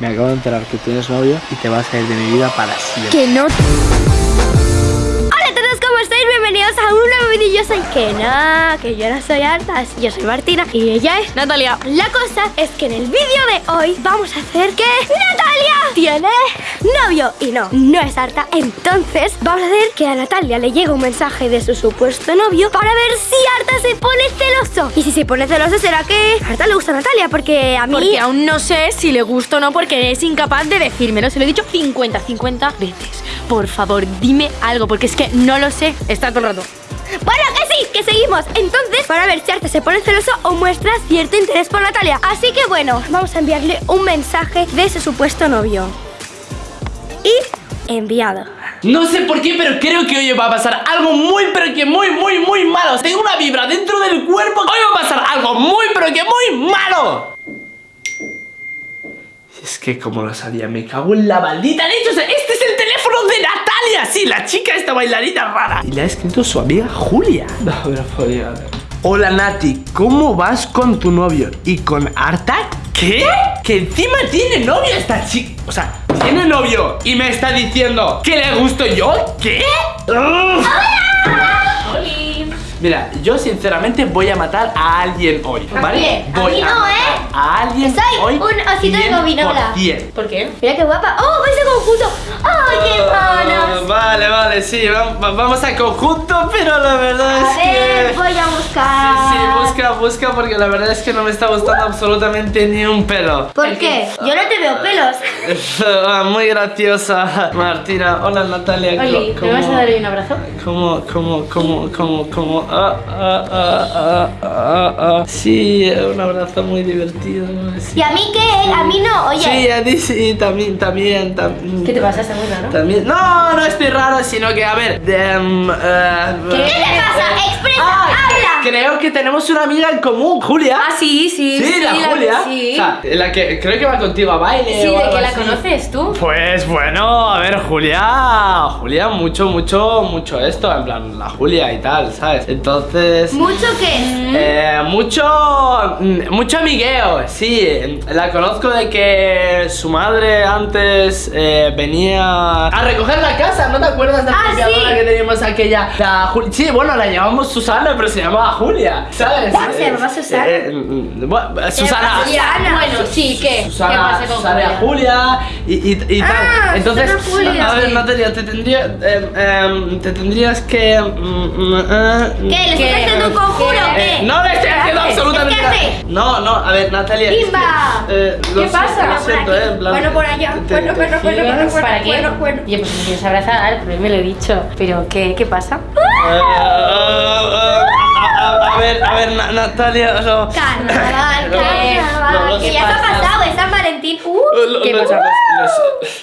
me acabo de enterar que tienes novio y te vas a ir de mi vida para siempre. Que no. Hola a todos, ¿cómo estáis? Bienvenidos a un nuevo vídeo. Yo soy Kena, que yo no soy harta, yo soy Martina y ella es Natalia. La cosa es que en el vídeo de hoy vamos a hacer que Natalia tiene novio y no, no es harta. Entonces vamos a hacer que a Natalia le llegue un mensaje de su supuesto novio para ver si Arta se pone celoso. Y si se pone celoso será que Arta le gusta a Natalia porque a mí... Porque aún no sé si le gusta o no porque es incapaz de decírmelo. Se lo he dicho 50, 50 veces. Por favor, dime algo porque es que no lo sé. Está todo el rato. Bueno, sí, que seguimos. Entonces, para ver si Arta se pone celoso o muestra cierto interés por Natalia. Así que bueno, vamos a enviarle un mensaje de su supuesto novio. Y enviado. No sé por qué, pero creo que hoy va a pasar algo muy, pero que muy, muy, muy malo. Tengo una vibra dentro del cuerpo. Hoy va a pasar algo muy, pero que muy malo. Es que como lo sabía, me cago en la maldita leche. O sea, este es el teléfono de Natalia Sí, la chica esta bailarina rara Y le ha escrito su amiga Julia No, pero podía Hola Nati, ¿cómo vas con tu novio? ¿Y con Arta? ¿Qué? Que encima tiene novio esta chica O sea, tiene novio Y me está diciendo que le gusto yo ¿Qué? ¡Ugh! Mira, yo sinceramente voy a matar a alguien hoy, ¿vale? A Voy mí no, matar ¿eh? A alguien Soy hoy un osito de gominola. 100%. ¿Por qué? Mira qué guapa ¡Oh, vais a conjunto! ¡Ay, qué Ah, manos! Vale, vale, sí, va- va- vamos a conjunto, pero la verdad A es ver, que... voy a buscar Sí, sí, busca, busca, porque la verdad es que no me está gustando absolutamente ni un pelo. ¿Por qué? Yo no te veo pelos Ah, Muy graciosa, Martina. Hola, Natalia. Oli, ¿me vas a ¿cómo- dar un abrazo? ¿Cómo, cómo, cómo, cómo, cómo? Ah, ah, ah, ah, ah, ah. Sí, un abrazo muy divertido. sí. ¿Y a mí qué? A mí no, oye Sí, a ti sí, también, también, también. ¿Qué te pasa? Muy raro. También. No, no estoy raro, sino que, a ver, de, mm, eh, ¿Qué te pasa? ¡Expresa! Ah, ¡Habla! Creo que tenemos una amiga en común, Julia. Ah, sí, sí. Sí, la, Julia. Sí. O sea, la que creo que va contigo a baile. Sí, o de que la así. conoces tú. Pues bueno, a ver, Julia. Julia, mucho, mucho, mucho esto. En plan, la Julia y tal, ¿sabes? Entonces. ¿Mucho qué? Eh, mucho, mm, mucho amigueo, sí. La conozco de que su madre antes eh, venía a recoger la casa, ¿no te acuerdas de la Ah, sí. que teníamos aquella? La sí, bueno, la llamamos Susana, pero se llamaba Julia, ¿sabes? Ah, se llamaba Susana. Eh, mm, bueno, Susana. Susana. Bueno, sí, ¿qué? Susana, ¿Qué pasa con Susana Julia? Julia y, y, y tal. Ah, Entonces, Julia, a ver, sí. Natalia, te tendría, eh, em, te tendrías que. mm, mm, eh, ¿Qué? ¿Le ¿Qué? estás haciendo un conjuro o eh, qué? no le estoy haciendo absolutamente ¿Qué nada. No, no, a ver, Natalia. es que, ¡Bimba! eh, ¿Qué pasa? Lo siento, eh, en plan. Bueno, por allá. te- Bueno, te bueno, bueno, bueno, bueno. ¿Para qué? bueno. Oye, pues me quieres abrazar, pero me lo he dicho. Pero, ¿qué, qué pasa? Ver, a ver, Na- Natalia. Carnaval, No, carnaval. no, que ya se ha pasa. pasado, es San Valentín. Uh, ¿Qué pasa?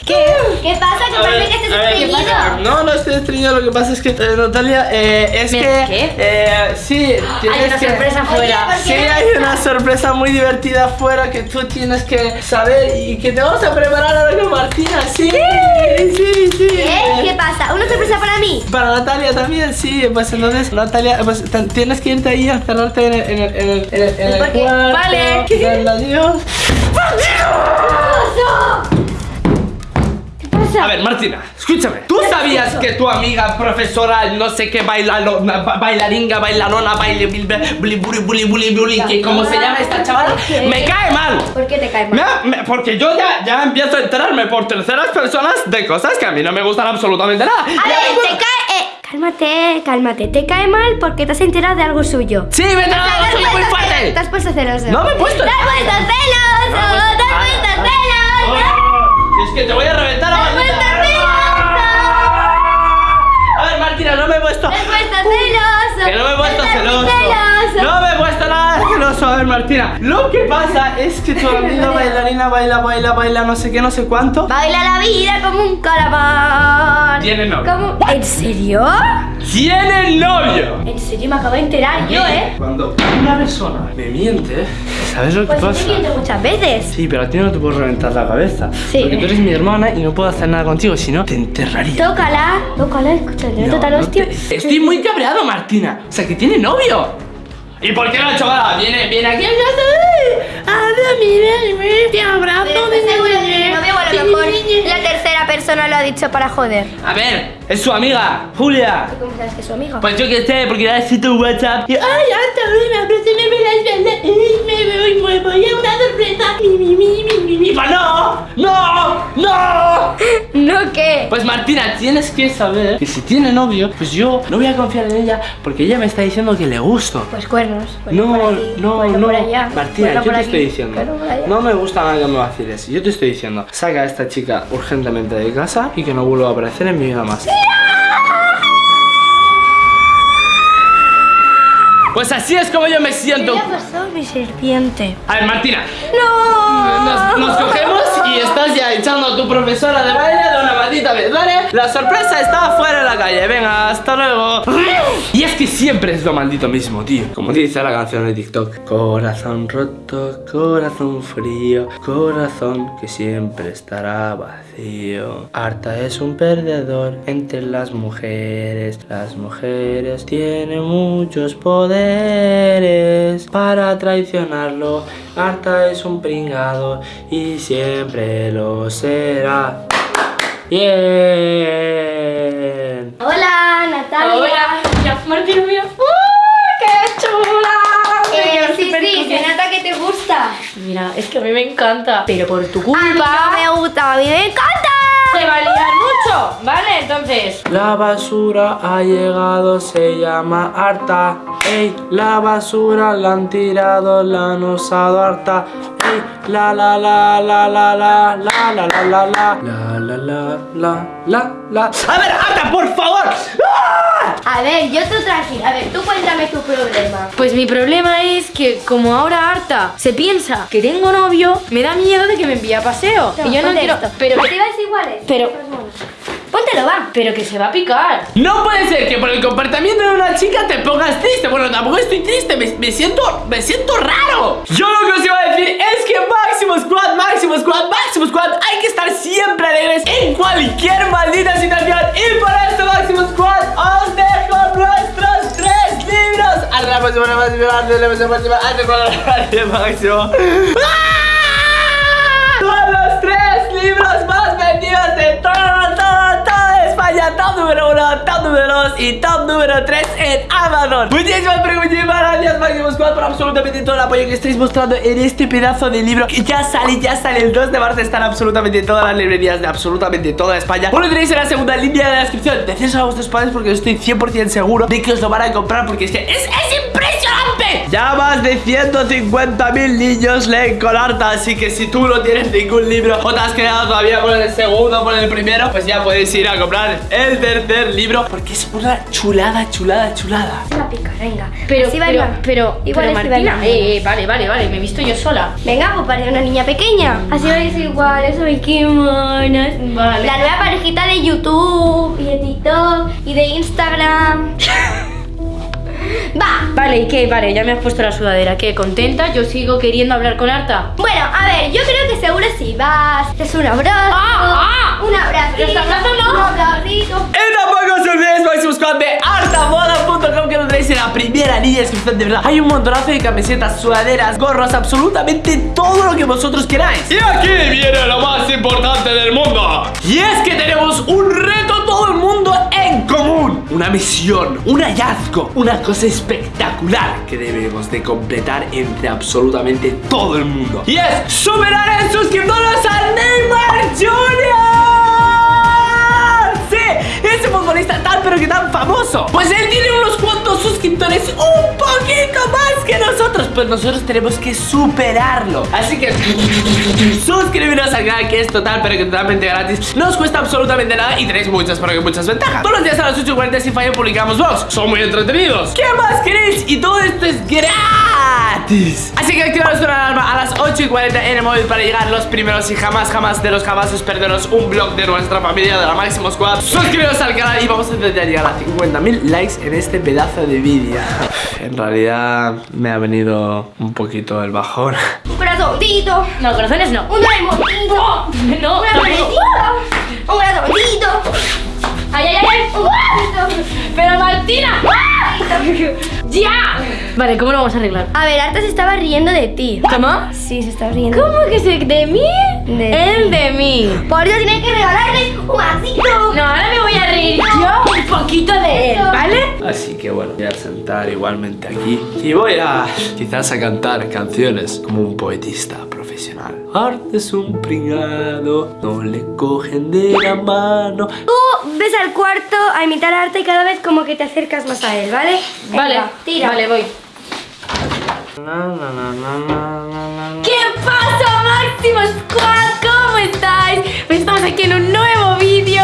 ¿Qué? ¿Qué pasa? Que parece que estés estreñido. No, no estoy estreñido, lo que pasa es que, eh, Natalia, eh, es ¿Me- que... qué? Eh, sí, tienes Hay una sorpresa afuera. ¿por Sí, hay una sorpresa muy divertida afuera que tú tienes que saber y que te vamos a preparar Martina, sí. Sí, sí. ¿Qué? ¿Qué pasa? ¿Una sorpresa para mí? Para Natalia también, sí, pues entonces Natalia, pues tienes que irte ahí a encerrarte en el, en el, en el, en el, en el ¿Por qué? cuarto, Vale. darle adiós. ¿Qué pasa? A ver, Martina, escúchame. ¿Tú sabías que tu amiga profesora, no sé qué, bailalo, ba- bailaringa, bailarona, baile, buli, buli, buli, buli, que como se llama esta chavala, me cae mal? ¿Por qué te cae Me- mal? me- porque yo ya, ya empiezo a enterarme por terceras personas de cosas que a mí no me gustan absolutamente nada. A Ya ver, me- te cae... Eh, cálmate, cálmate. Te cae mal porque te has enterado de algo suyo. Sí, me he Te enterado de algo muy puesto ce- fuerte. Te has puesto celoso. No me he puesto- Te has puesto celoso. Que tu amiga bailarina baila, baila, baila, no sé qué, no sé cuánto. Baila la vida como un calamar. Tiene novio. ¿Cómo? ¿En serio? ¡Tiene novio! En serio, me acabo de enterar yo, ¿eh? Cuando una persona me miente, ¿sabes lo que Pues yo pasa? te miento muchas veces. Sí, pero a ti no te puedo reventar la cabeza. Sí. Porque tú eres mi hermana y no puedo hacer nada contigo, si no, te enterraría. Tócala, tócala, escúchale, No, total no hostia. te- Estoy muy cabreado, Martina. O sea, que tiene novio. ¿Y por qué la chavala viene, viene aquí Ahora mira, te abrazo de nuevo. No, a lo mejor la tercera persona lo ha dicho para joder. A ver, es su amiga, Julia. ¿Cómo sabes que es su amigo? Pues yo que sé, porque le ha escrito un WhatsApp y ay, hoy me aprecio, me me la espalda y me voy, me voy a una sorpresa. Mi, mi, mi, mi, mi, mi. Pues no, no, no. ¿No qué? Pues Martina, tienes que saber que si tiene novio, pues yo no voy a confiar en ella porque ella me está diciendo que le gusto. Pues cuernos. cuerno No, por aquí, no, cuerno no. por allá, Martina, yo te aquí, estoy diciendo. No me gusta nada que me vaciles. Yo te estoy diciendo, saca a esta chica urgentemente de casa y que no vuelva a aparecer en mi vida más. Pues así es como yo me siento. ¿Qué le ha pasado a mi serpiente? A ver, Martina, ¡No! nos, nos cogemos y estás ya echando a tu profesora de baile de. La sorpresa está afuera en la calle, venga, hasta luego. Y es que siempre es lo maldito mismo, tío. Como dice la canción de TikTok. Corazón roto, corazón frío, corazón que siempre estará vacío. Harta es un perdedor entre las mujeres. Las mujeres tienen muchos poderes para traicionarlo. Harta es un pringado y siempre lo será. Bien. Hola, Natalia. Hola, mira, Martina, mira. ¡Uy, qué chula! Eh, sí, sí, se nota que te gusta. Mira, es que a mí me encanta. Pero por tu A mí culpa no me gusta, a mí me encanta. se va a liar mucho, ¿vale? Entonces, La basura ha llegado, se llama harta. Ey, la basura la han tirado, la han usado harta. La la la la la la la la la la la la la la la la la A ver, harta, por favor. ¡Ah! A ver, yo tú tranquila. A ver, tú cuéntame tu problema. pues mi problema es que como ahora harta se piensa que tengo novio, me da miedo de que me envíe a paseo. y yo no quiero. esto. Pero, ¿Te iguales? pero, Póntelo, va. pero que se va a picar. No puede ser que por el comportamiento de una chica te pongas triste. Bueno, tampoco estoy triste, me, me siento me siento raro. Yo lo que os iba a decir es que Máximo Squad, Máximo Squad, Máximo Squad, hay que estar siempre alegres en cualquier maldita situación. Y por esto, Máximo Squad, os dejo nuestros tres libros. Hasta la próxima, la próxima, hasta la próxima, hasta la próxima, Máximo. ¡Ah! Son los tres libros más vendidos de toda, toda, toda España. Top número uno, top número dos y top número tres en Amazon. Muchísimas, pero muchísimas gracias, Máximo Squad, por absolutamente todo el apoyo que estáis mostrando en este pedazo de libro. Que ya sale, ya sale el 2 de marzo. Están absolutamente todas las librerías de absolutamente toda España. Os lo tenéis en la segunda línea de la descripción. Decírselo a vuestros padres porque estoy 100% seguro de que os lo van a comprar porque es que es, es Ya más de 150.000 niños leen con harta, así que si tú no tienes ningún libro o te has quedado todavía con el segundo o con el primero, pues ya puedes ir a comprar el tercer libro porque es una chulada, chulada, chulada. Se va a picar, venga. Pero, Así va pero, igual. pero, Igual pero Martina, igual. eh, eh, vale, vale, vale, me he visto yo sola. Venga, pues parece una niña pequeña. Así vais iguales, ay, qué monas. Vale. La nueva parejita de YouTube y de TikTok y de Instagram. Va. Vale, ¿y qué? Vale, ya me has puesto la sudadera. ¿Qué? ¿Contenta? Yo sigo queriendo hablar con Arta. Bueno, a ver, yo creo que seguro si vas, es un abrazo. Ah, ah. Un abrazo no. Un abracito. Y tampoco os olvidéis, Máximo Squad, de artamoda.com que lo tenéis en la primera línea de descripción. De verdad, hay un montonazo de camisetas, sudaderas, gorros, absolutamente todo lo que vosotros queráis. Y aquí viene lo más importante del mundo. Y es que tenemos un reto todo el mundo en común. Una misión, un hallazgo, una cosa espectacular que debemos de completar entre absolutamente todo el mundo. Y es superar en suscriptores a Neymar Jr. Sí, ese futbolista tan pero que tan famoso. Pues él tiene unos cuantos suscriptores Pues nosotros tenemos que superarlo. Así que suscribiros al canal que es total pero que totalmente gratis. No os cuesta absolutamente nada y tenéis muchas pero que muchas ventajas. Todos los días a las 8.40 sin fallo publicamos vlogs. Son muy entretenidos. ¿Qué más queréis? Y todo esto es gratis. Así que activaros vuestra alarma a las 8 y 40 en el móvil para llegar los primeros y jamás, jamás de los jamás os perderos un vlog de nuestra familia de la Máximo Squad. Suscribiros al canal y vamos a intentar llegar a 50.000 likes en este pedazo de vídeo. En realidad me ha venido un poquito el bajón. Un corazoncito. No, corazones no. Un dragoncito. No, Un tampoco. dragoncito. Un corazoncito. ¡Ay, ay, ay! ay. ¡Pero Martina! ¡Ya! Vale, ¿cómo lo vamos a arreglar? A ver, Arta se estaba riendo de ti. ¿Cómo? Sí, se estaba riendo. ¿Cómo que se de mí? De Él de mí. Por eso tienes que regalarle Un vasito. No, ahora me voy a reír yo un poquito de él, ¿vale? Así que bueno, voy a sentar igualmente aquí y voy a quizás a cantar canciones como un poetista profesional. Arte es un pringado, no le cogen de la mano. Tú ves al cuarto a imitar arte y cada vez como que te acercas más a él, ¿vale? Vale, Venga, tira. vale, voy. ¿Qué pasa, Máximo Squad? ¿Cómo estáis? Pues estamos aquí en un nuevo vídeo,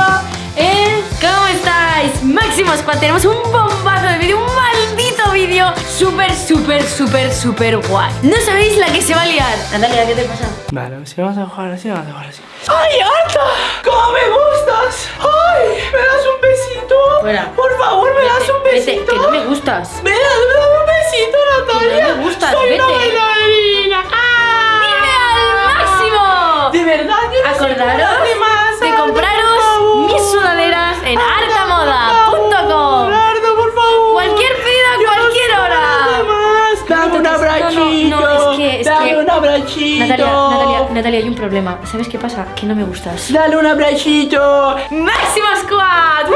¿eh? ¿Cómo estáis? Máximo Squad, tenemos un bombazo de vídeo, un maldito vídeo súper, súper, súper, súper guay. No sabéis la que se va a liar. Natalia, ¿qué te pasa? Vale, si vamos a jugar así, vamos a jugar así. ¡Ay, Arta! ¿Cómo me gustas? ¡Ay! ¿Me das un besito? Fuera. Por favor, ¿me das un Vete, besito? que no me gustas. ¡Me das, me das un besito, Natalia! no me gustas, ¡Soy una vete. bailarina! ¡Ah! ¡Dime al máximo! ¿De verdad? Yo no soy Acordaros más. de compraros favor. mis sudaderas en Arta, artamoda.com. Arta, por favor. Cualquier pedido a no cualquier hora. más. Dame un No, no, que- es Dame que- un abrachito. Natalia, Natalia, Natalia, hay un problema. ¿Sabes qué pasa? Que no me gustas. Dale un abrachito. ¡Máximo Squad! ¡Woo!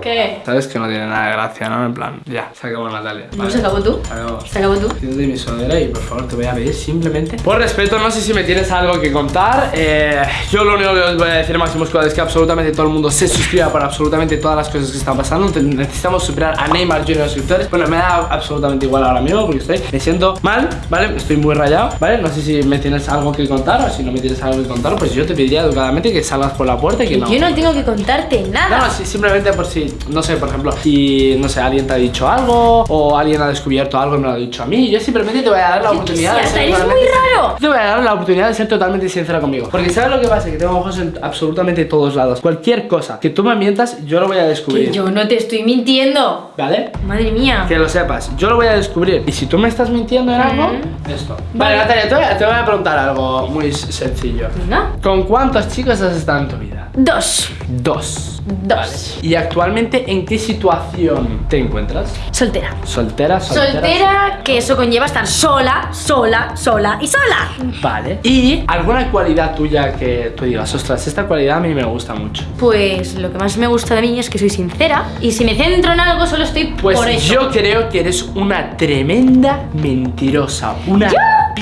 ¿Qué? Sabes que no tiene nada de gracia, ¿no? En plan, ya, se acabó Natalia. ¿No se acabó tú? Se acabó. ¿Se acabó tú? Quítate mi sudadera y por favor te voy a pedir simplemente Por respeto, no sé si me tienes algo que contar eh, Yo lo único que os voy a decir Máximo Squad es que absolutamente todo el mundo se suscriba Para absolutamente todas las cosas que están pasando Necesitamos superar a Neymar Junior suscriptores Bueno, me da absolutamente igual ahora mismo Porque estoy, me siento mal, ¿vale? Estoy muy rayado, ¿vale? No sé si me tienes algo que contar O si no me tienes algo que contar Pues yo te pediría educadamente que salgas por la puerta y que no Yo no tengo que contarte nada. no, no, simplemente por si, no sé, por ejemplo, si, no sé, alguien te ha dicho algo o alguien ha descubierto algo y me lo ha dicho a mí, yo simplemente te voy a dar la oportunidad de ser muy sin- raro. Te voy a dar la oportunidad de ser totalmente sincera conmigo. Porque ¿sabes lo que pasa? Que tengo ojos en absolutamente todos lados. Cualquier cosa que tú me mientas, yo lo voy a descubrir. Que yo no te estoy mintiendo. ¿Vale? Madre mía. Que lo sepas, yo lo voy a descubrir. Y si tú me estás mintiendo en algo, esto. Vale. Natalia, te voy, a, te voy a preguntar algo muy sencillo. Venga. ¿Con cuántos chicos has estado en tu vida? Dos. Dos. Dos. ¿Y actualmente en qué situación te encuentras? Soltera. ¿Soltera? ¿Soltera? Soltera, que eso conlleva estar sola, sola, sola y sola. Vale. ¿Y alguna cualidad tuya que tú digas, ostras, esta cualidad a mí me gusta mucho? Pues lo que más me gusta de mí es que soy sincera y si me centro en algo solo estoy Pues por eso. yo creo que eres una tremenda mentirosa. Una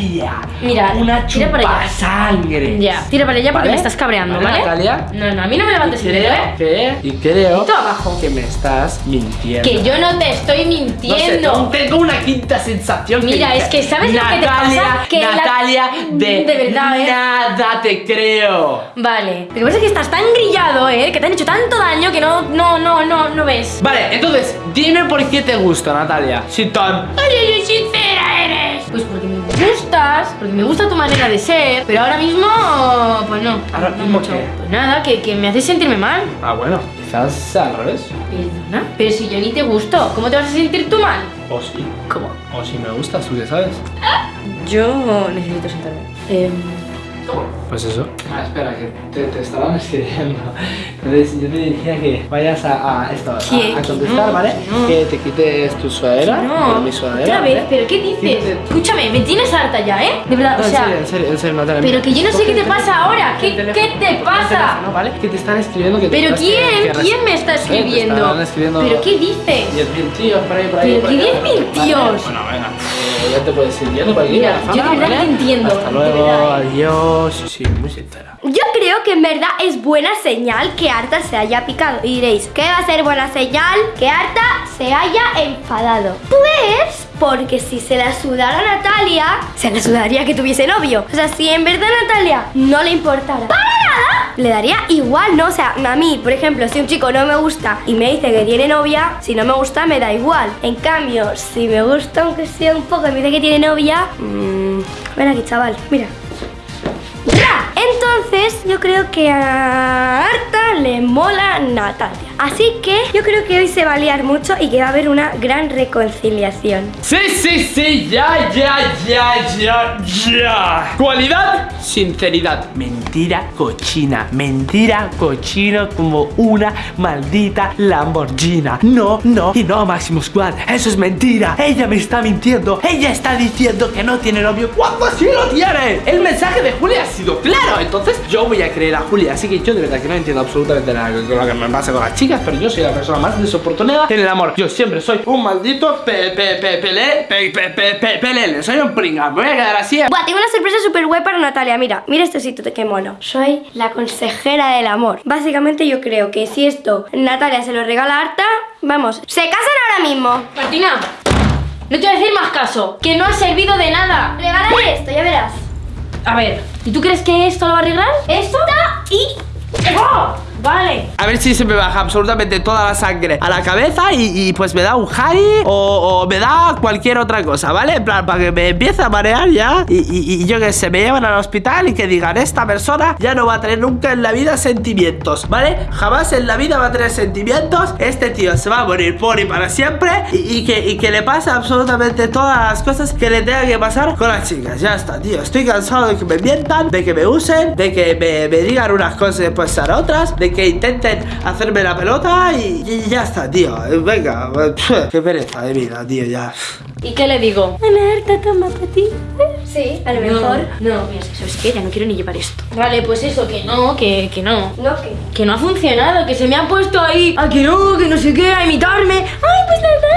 Mira, una tira para allá. sangre. Ya, tira para allá porque ¿Vale? me estás cabreando, ¿vale? Natalia? No, no, a mí no me levantes Y el dedo, ¿eh? que, y creo abajo. que me estás mintiendo. Que yo no te estoy No sé, mintiendo. tengo una quinta sensación Mira, que es que ¿sabes lo que te Natalia, pasa? Que la- Natalia, de, De verdad, ¿eh? nada te creo. Vale. Lo que pasa es que estás tan grillado, ¿eh? Que te han hecho tanto daño que no, no, no, no, no ves. Vale, entonces, dime por qué te gusta, Natalia. Si tan... Oye, sincera eres. Pues porque gustas, porque me gusta tu manera de ser, pero ahora mismo, pues no. ¿Ahora no mismo mucho. qué? Pues nada, que, que me haces sentirme mal. Ah, bueno, quizás al revés. Perdona. Pero si yo ni te gusto, ¿cómo te vas a sentir tú mal? O sí. ¿Cómo? O si me gustas, tú qué sabes. Yo necesito sentarme. Em, Pues eso. Ah, espera, que te, te estaban escribiendo. Entonces yo te diría que vayas a, a esto, a, a contestar, no, ¿vale? que no. Que te quites tu sudadera. no, mi sudadera. otra vez, ¿vale? pero ¿qué dices? Quítate- Escúchame, me tienes harta ya, ¿eh? De verdad, No, o en sea, serio, en serio, en serio, Natalia. pero que yo no sé qué te pasa ahora, ¿qué- qué te pasa? teléfono, ¿vale? Que te están escribiendo que ¿Pero quién? que ¿Quién me está Eh, te escribiendo? están escribiendo ¿Pero qué dices? 10.000 tíos por ahí, por ahí. ¿Pero por qué ahí, 10.000 ¿vale? tíos? Bueno, venga, eh, ya te puedes ir yendo por aquí. Mira, yo de verdad ¿vale? te entiendo, Hasta luego, ¿eh? adiós. Sí, sí, muy sincera. Yo creo que en verdad es buena señal que Arta se haya picado. Y diréis, ¿qué va a ser buena señal? Que Arta se haya enfadado. Pues, porque si se la sudara a Natalia, se la sudaría que tuviese novio. O sea, si en verdad a Natalia no le importara para nada, le daría igual, ¿no? O sea, a mí, por ejemplo, si un chico no me gusta y me dice que tiene novia, si no me gusta, me da igual. En cambio, si me gusta, aunque sea un poco, y me dice que tiene novia, mmm, ven aquí, chaval, mira. Ya, entonces yo creo que a Arta le mola Natalia. Así que yo creo que hoy se va a liar mucho y que va a haber una gran reconciliación. Sí, sí, sí, ya, ya, ya, ya, ya. Cualidad, sinceridad. Mentira cochina, mentira cochino como una maldita Lamborghini. No, no y no, Máximo Squad. Eso es mentira. Ella me está mintiendo. Ella está diciendo que no tiene novio cuando sí lo tiene. El mensaje de Julia ha sido claro. Entonces yo voy a creer a Julia. Así que yo de verdad que no entiendo absolutamente nada de lo que me pasa con las chicas, pero yo soy la persona más desoportunada en el amor. Yo siempre soy un maldito pe, pe, pe, pele, pe, pe, pe, pe, pelele. Soy un pringa. Me voy a quedar así. Buah, tengo una sorpresa súper guay para Natalia. Mira, mira este sitio, qué mono. Soy la consejera del amor. Básicamente yo creo que si esto Natalia se lo regala a Arta, vamos, se casan ahora mismo. Martina, no te voy a decir más caso. Que no ha servido de nada. Regálale esto, ya verás. A ver, ¿y tú crees que esto lo va a arreglar? Esto y... ¡Oh! A ver si se me baja absolutamente toda la sangre a la cabeza y, pues me da un Harry o, me da cualquier otra cosa, ¿vale? En plan, para que me empiece a marear ya y, yo que sé, me llevan al hospital y que digan, esta persona ya no va a tener nunca en la vida sentimientos, ¿vale? Jamás en la vida va a tener sentimientos, este tío se va a morir por y para siempre y, que, le pasa absolutamente todas las cosas que le tenga que pasar con las chicas, ya está, tío, estoy cansado de que me mientan, de que me usen, de que me, digan unas cosas y después sean otras, de que intenten hacerme la pelota y, y ya está, tío, venga, qué pereza de vida, tío, ya. ¿Y qué le digo? Ana Arta, toma para ti. Sí, a lo mejor. No, no, mira, ¿sabes qué? Ya no quiero ni llevar esto. Vale, pues eso, que no, que, que no. No, que... Que no ha funcionado, que se me ha puesto ahí a que no, que no sé qué, a imitarme. Ay, pues mi beso,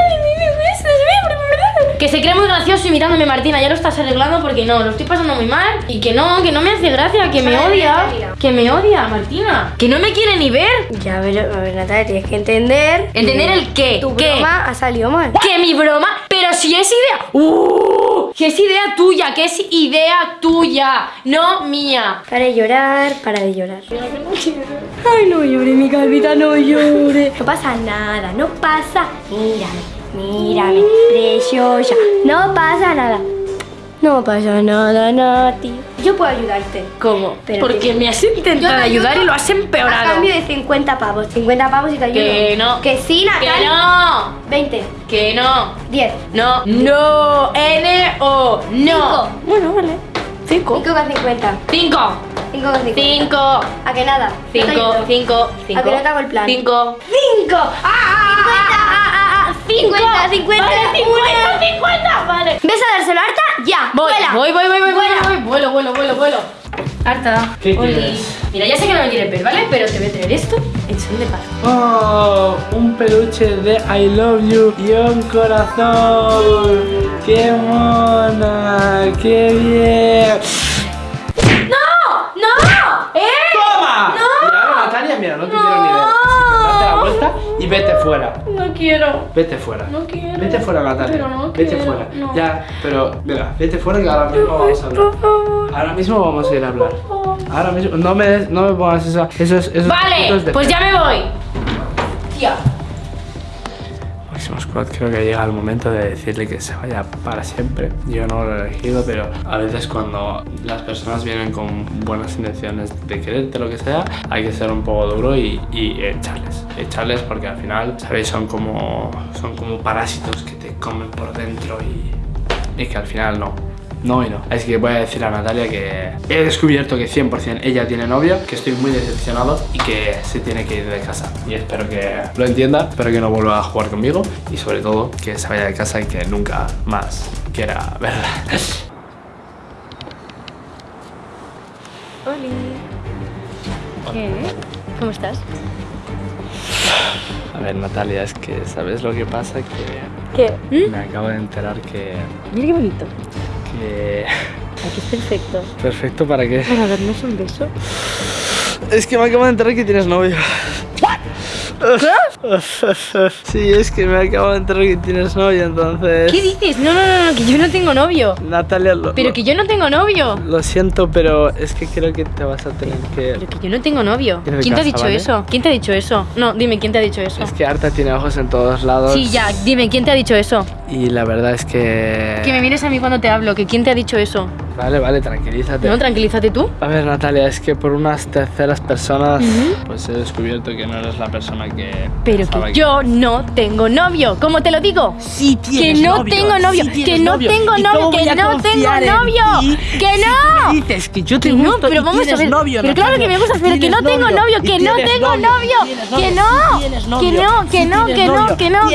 Que se cree muy gracioso imitándome, Martina. Ya lo estás arreglando porque no, lo estoy pasando muy mal. Y que no, que no me hace gracia, que me odia. Que me odia, Martina. Que no me quiere ni ver. Ya, pero, a ver, Natalia, tienes que entender... ¿Entender el qué? Tu ¿Qué? broma ha salido mal. Que mi broma, pero si es idea. ¡Uh! Que es idea tuya, que es idea tuya, no mía. Para de llorar, para de llorar. Ay, no llore, mi calvita, no llore. No pasa nada, no pasa. Mírame, mírame, preciosa. No pasa nada. No pasa nada, Nati. Yo puedo ayudarte. ¿Cómo? Pero Porque me has intentado te ayudar y lo has A empeorado. cambio de 50 pavos. 50 pavos y te ayudo. Que no. Que sí, Que Natalia. no. 20, Que no. 10, No. No. N-O. No. Cinco. Bueno, vale. 5. 5 con 50. 5. 5 con 50. 5. ¿A que nada? 5. 5. 5. ¿A que no te hago el plan? 5. 5. ¡Ah! ¡Ah! 50, 50, Vale, 50, 50. Vale. ¿Ves a dárselo a Arta? Ya, Voy, vuela. voy, voy, voy, voy, Vuela. voy, vuelo, vuelo, vuelo, vuelo. Harta. ¿Qué? Mira, ya sé que no me quieres ver, ¿vale? Pero te voy a traer esto en son de paz. Oh, un peluche de I love you y un corazón. ¡Qué mona! ¡Qué bien! Vete fuera. No quiero. Vete fuera. No quiero. Vete fuera, Natalia. Pero no vete quiero, fuera. no. Ya, pero, mira, vete fuera que ahora mismo vamos a hablar. Por favor. Ahora mismo vamos a ir a hablar. Ahora mismo, no me, des- no me pongas esa, esos, esos Vale, de pues ya me voy. Tía. Creo que llega el momento de decirle que se vaya para siempre. Yo no lo he elegido, pero a veces cuando las personas vienen con buenas intenciones de quererte, lo que sea, hay que ser un poco duro y, y echarles. Echarles porque al final, ¿sabéis? Son como, son como parásitos que te comen por dentro y, y que al final no. No y no. Así que voy a decir a Natalia que he descubierto que 100% ella tiene novio, que estoy muy decepcionado y que se tiene que ir de casa. Y espero que lo entienda, espero que no vuelva a jugar conmigo y sobre todo que se vaya de casa y que nunca más quiera verla. ¿Qué? ¿Cómo estás? A ver, Natalia, es que ¿sabes lo que pasa? Que ¿Qué? me acabo de enterar que... Mira qué bonito. Que... Aquí es perfecto. Perfecto para qué. Para darnos un beso. Es que me acabo de enterar que tienes novio. Sí, es que me acabo de enterar que tienes novio, entonces... ¿Qué dices? No, no, no, no, que yo no tengo novio. Natalia, lo, Pero lo- que yo no tengo novio. lo siento, pero es que creo que te vas a tener que... Pero que yo no tengo novio. ¿Quién te ha dicho ¿vale? eso? ¿Quién te ha dicho eso? No, dime, ¿quién te ha dicho eso? Es que Arta tiene ojos en todos lados. Sí, ya, dime, ¿quién te ha dicho eso? Y la verdad es que... Que me vienes a mí cuando te hablo, que quién te ha dicho eso. Vale, vale, tranquilízate. No, tranquilízate tú. A ver, Natalia, es que por unas terceras personas, pues he descubierto que no eres la persona que. Pero que yo no tengo novio. ¿Cómo te lo digo? Sí Que tienes no novio, tengo novio, sí que no novio. tengo ¿Y novio, que no tengo en novio? ¡Que no! me dices que yo te Que no, pero y vamos a ver. novio, pero claro que me Natalia. gusta, pero que no tengo novio, que no tengo novio, que no, que no, que no, que no, que no, que no,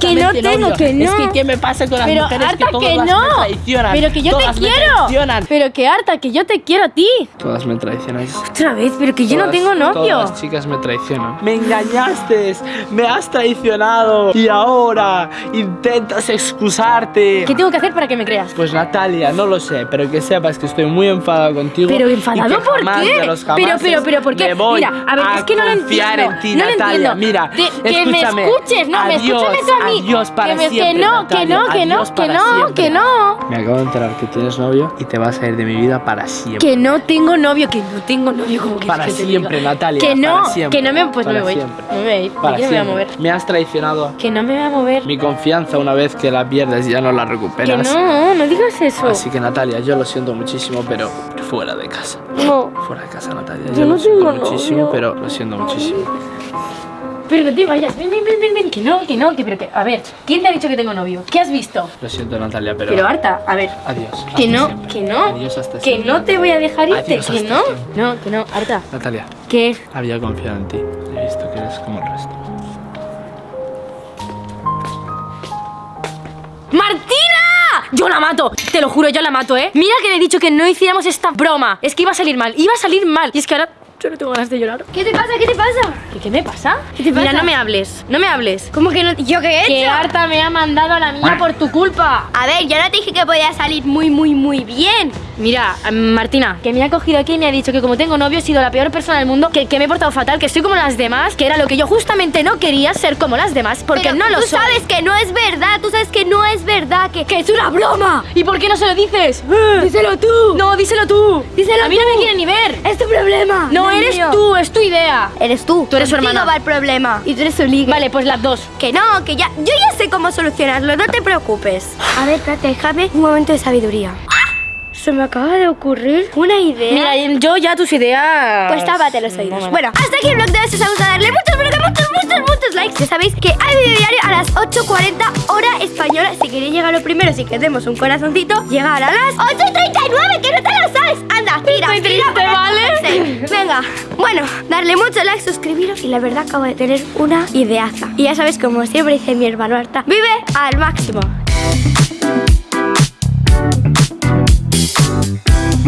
que no tengo, que Es no. que, ¿qué me pasa con las mujeres que todas que no. me traicionan? Pero que yo te quiero. Traicionan. Pero que harta, que yo te quiero a ti. Todas me traicionan. Otra vez, pero que yo no tengo novio. Todas las chicas me traicionan. Me engañaste, me has traicionado y ahora intentas excusarte. ¿Qué tengo que hacer para que me creas? Pues Natalia, no lo sé, pero que sepas que estoy muy enfadado contigo. Pero y enfadado que por jamás qué? de los Pero, pero, pero, ¿por qué? me voy Mira, a ver, es que no lo confiar entiendo. en ti, no lo entiendo. Mira, que me escúchame. escuches, no, me escúchame tú a mí. Adiós para que, me- siempre, que no, que no, que no, que no, que no. Me acabo de enterar que tienes novio y te vas a ir de mi vida para siempre. Que no tengo novio, que no tengo novio, como que Para que siempre? Natalia. Que no, para siempre, que no me, pues no para me voy. siempre. Me voy Para no me voy a siempre. mover. Me has traicionado. Que no me voy a mover. Mi confianza una vez que la pierdes ya no la Que recuperas. no, no digas eso. Así que Natalia, yo lo siento muchísimo, pero fuera de casa. No. Fuera de casa, Natalia. Yo Yo, no lo siento muchísimo, novio. pero lo siento muchísimo. Pero no te vayas, ven, ven, ven, ven, ven, que no, que no, que pero que, a ver, ¿quién te ha dicho que tengo novio? ¿Qué has visto? Lo siento, Natalia, pero. Pero harta, a ver, Adiós. que no, siempre. que no, Adiós hasta que siempre, no te voy a dejar irte, Adiós que no, siempre. no, que no, harta, Natalia, que había confiado en ti. He visto que eres como el resto. ¡Martina! Yo la mato, te lo juro, yo la mato, ¿eh? Mira que le he dicho que no hiciéramos esta broma. Es que iba a salir mal, iba a salir mal. Y es que ahora yo no tengo ganas de llorar. ¿Qué te pasa? ¿Qué te pasa? ¿Qué, qué me pasa? ¿Qué te pasa? Mira, no me hables, no me hables. ¿Cómo que no? ¿Yo qué he Que hecho? harta me ha mandado a la mía por tu culpa. A ver, yo no te dije que podía salir muy, muy, muy bien. Mira, eh, Martina, que me ha cogido aquí y me ha dicho que como tengo novio he sido la peor persona del mundo, que, que me he portado fatal, que soy como las demás, que era lo que yo justamente no quería ser como las demás, porque Pero no lo tú soy. sabes que no es verdad, tú sabes que no es verdad, que, que es una broma. ¿Y por qué no se lo dices? Díselo tú. No, díselo tú. Díselo A mí no me quieren ni ver. Es tu problema. No, es eres mío. tú, es tu idea. Eres tú. Tú eres su Contigo hermana. va el problema. Y tú eres su liga. Vale, pues las dos. Que no, que ya. Yo ya sé cómo solucionarlo, no te preocupes. A ver, espérate, déjame un momento de sabiduría. Se me acaba de ocurrir una idea. Mira, yo ya tus ideas. Pues tápate los oídos. No Bueno, hasta aquí el vlog de hoy. Si os ha gustado, darle muchos, que muchos, muchos, muchos likes. Ya sabéis que hay video diario a las 8.40 hora española. Si queréis llegar lo primero, si queremos un corazoncito, llegar a las 8.39, que no te lo sabes. Anda, tira, Estoy tira triste, ¿vale? Venga, bueno, darle mucho like, suscribiros. Y la verdad, acabo de tener una ideaza. Y ya sabéis, como siempre dice mi hermano Arta, vive al máximo.